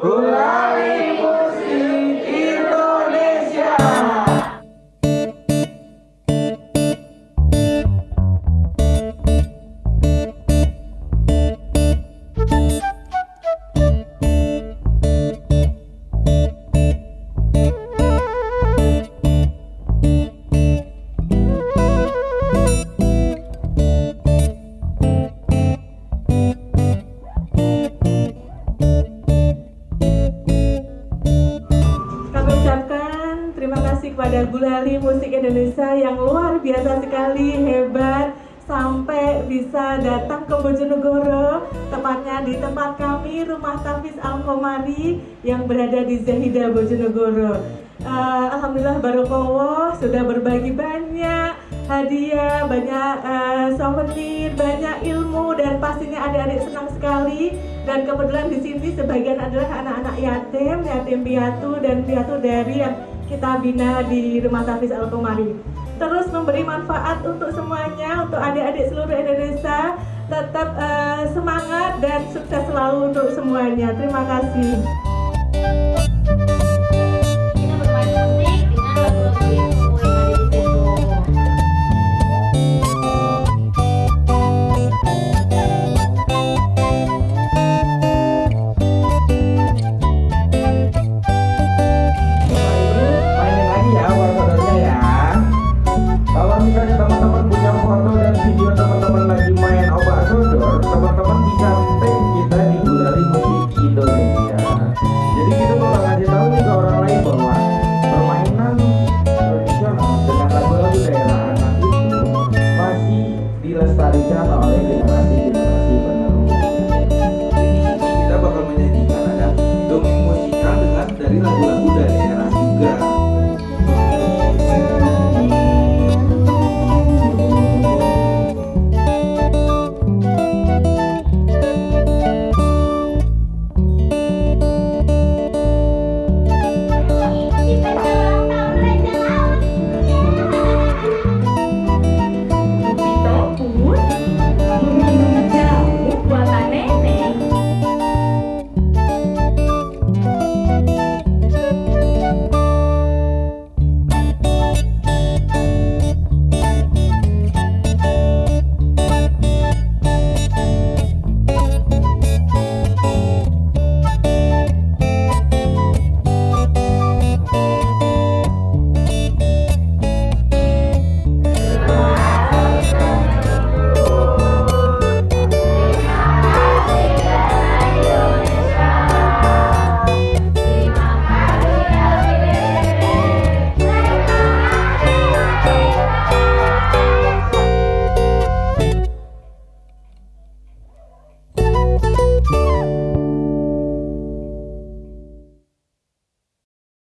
Gulali kepada Gulali Musik Indonesia yang luar biasa sekali, hebat, sampai bisa datang ke Bojonegoro, tepatnya di tempat kami, Rumah Tafis Al Komari yang berada di Zahida Bojonegoro. Eh, Alhamdulillah Barokowo sudah berbagi banyak hadiah, banyak eh, souvenir, banyak ilmu dan pastinya adik-adik senang sekali. Dan kebetulan di sini sebagian adalah anak-anak yatim, yatim piatu dan piatu dari yang kita bina di Rumah Tafis Al Komari. Terus memberi manfaat untuk semuanya, untuk adik-adik seluruh Indonesia. Tetap eh, semangat dan sukses selalu untuk semuanya. Terima kasih. tertariknya kan oleh generasi-generasi penerus. Di sini kita bakal menyajikan ada dongeng musikal dengan dari lagu-lagu